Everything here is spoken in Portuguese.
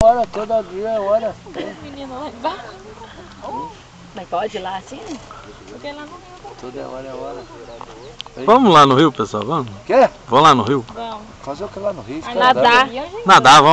hora, todo dia é hora. Menino lá embaixo. Mas pode ir lá assim? Porque lá no rio. Toda hora é hora. Vamos lá no rio, pessoal, vamos? Quer? Vamos lá no rio. Vamos. Fazer o que lá no Rio? Nadar. Nadar, vamos.